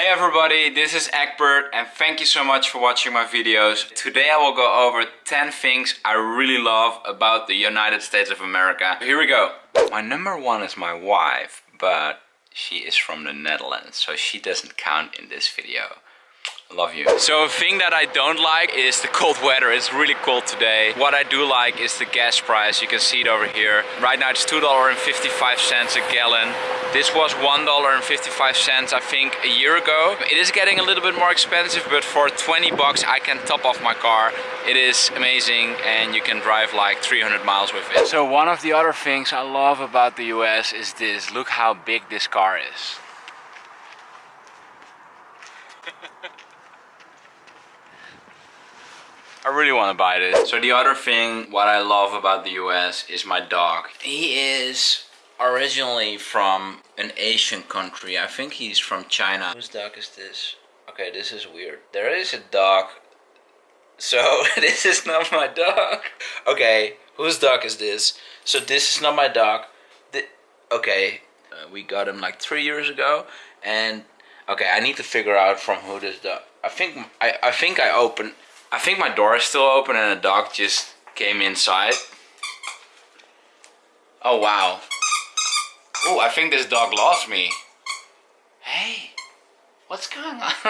Hey everybody, this is Egbert and thank you so much for watching my videos. Today I will go over 10 things I really love about the United States of America. Here we go. My number one is my wife, but she is from the Netherlands, so she doesn't count in this video. Love you. So a thing that I don't like is the cold weather. It's really cold today. What I do like is the gas price. You can see it over here. Right now it's $2.55 a gallon. This was $1.55 I think a year ago. It is getting a little bit more expensive but for 20 bucks I can top off my car. It is amazing and you can drive like 300 miles with it. So one of the other things I love about the US is this. Look how big this car is. I really want to buy this. So the other thing, what I love about the US is my dog. He is originally from an Asian country. I think he's from China. Whose dog is this? Okay, this is weird. There is a dog. So this is not my dog. Okay, whose dog is this? So this is not my dog. The, okay, uh, we got him like three years ago. And okay, I need to figure out from who this dog. I think I, I think I opened I think my door is still open and a dog just came inside. Oh wow. Oh, I think this dog lost me. Hey, what's going on?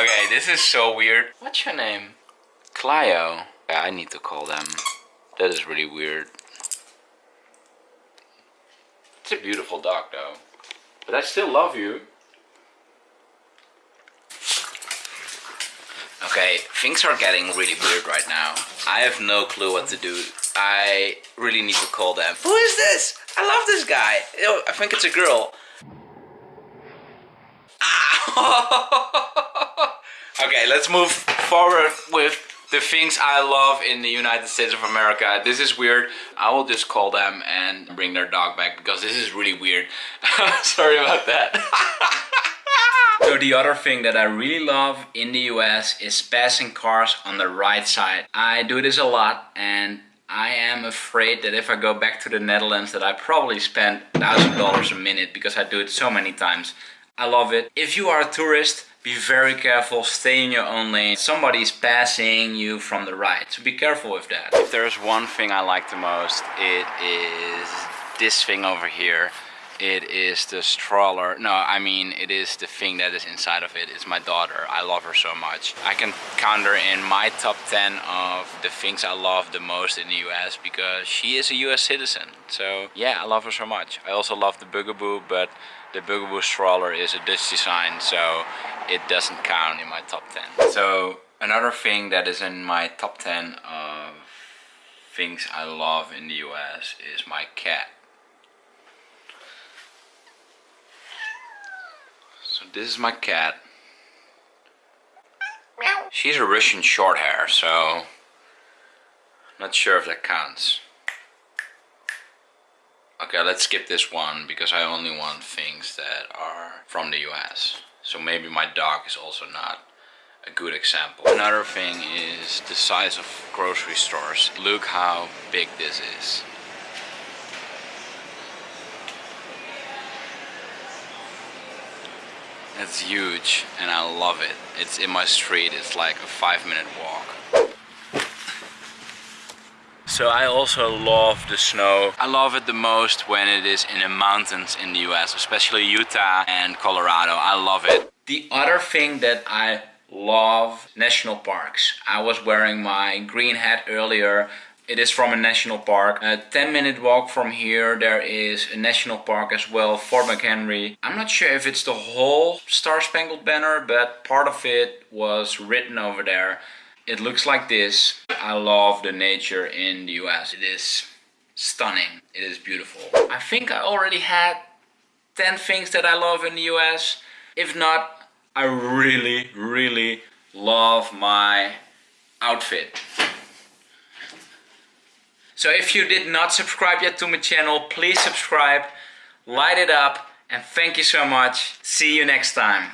okay, this is so weird. What's your name? Clio. Yeah, I need to call them. That is really weird. It's a beautiful dog though. But I still love you. Okay, things are getting really weird right now. I have no clue what to do. I really need to call them. Who is this? I love this guy. Oh, I think it's a girl. Ah! okay, let's move forward with the things I love in the United States of America. This is weird. I will just call them and bring their dog back because this is really weird. Sorry about that. The other thing that I really love in the US is passing cars on the right side. I do this a lot and I am afraid that if I go back to the Netherlands that I probably spend $1,000 a minute because I do it so many times. I love it. If you are a tourist, be very careful, stay in your own lane. Somebody's passing you from the right, so be careful with that. If there's one thing I like the most, it is this thing over here it is the stroller. No i mean it is the thing that is inside of it. It's my daughter. I love her so much. I can count her in my top 10 of the things i love the most in the us because she is a us citizen. So yeah i love her so much. I also love the bugaboo but the bugaboo stroller is a dutch design so it doesn't count in my top 10 so another thing that is in my top 10 of things i love in the us is my cat this is my cat. She's a Russian short hair, so not sure if that counts. Okay, let's skip this one because I only want things that are from the US. So maybe my dog is also not a good example. Another thing is the size of grocery stores. Look how big this is. It's huge and I love it. It's in my street, it's like a five minute walk. So I also love the snow. I love it the most when it is in the mountains in the US, especially Utah and Colorado. I love it. The other thing that I love national parks. I was wearing my green hat earlier it is from a national park. A 10 minute walk from here there is a national park as well, Fort McHenry. I'm not sure if it's the whole Star Spangled Banner, but part of it was written over there. It looks like this. I love the nature in the US. It is stunning. It is beautiful. I think I already had 10 things that I love in the US. If not, I really, really love my outfit. So if you did not subscribe yet to my channel, please subscribe, light it up, and thank you so much. See you next time.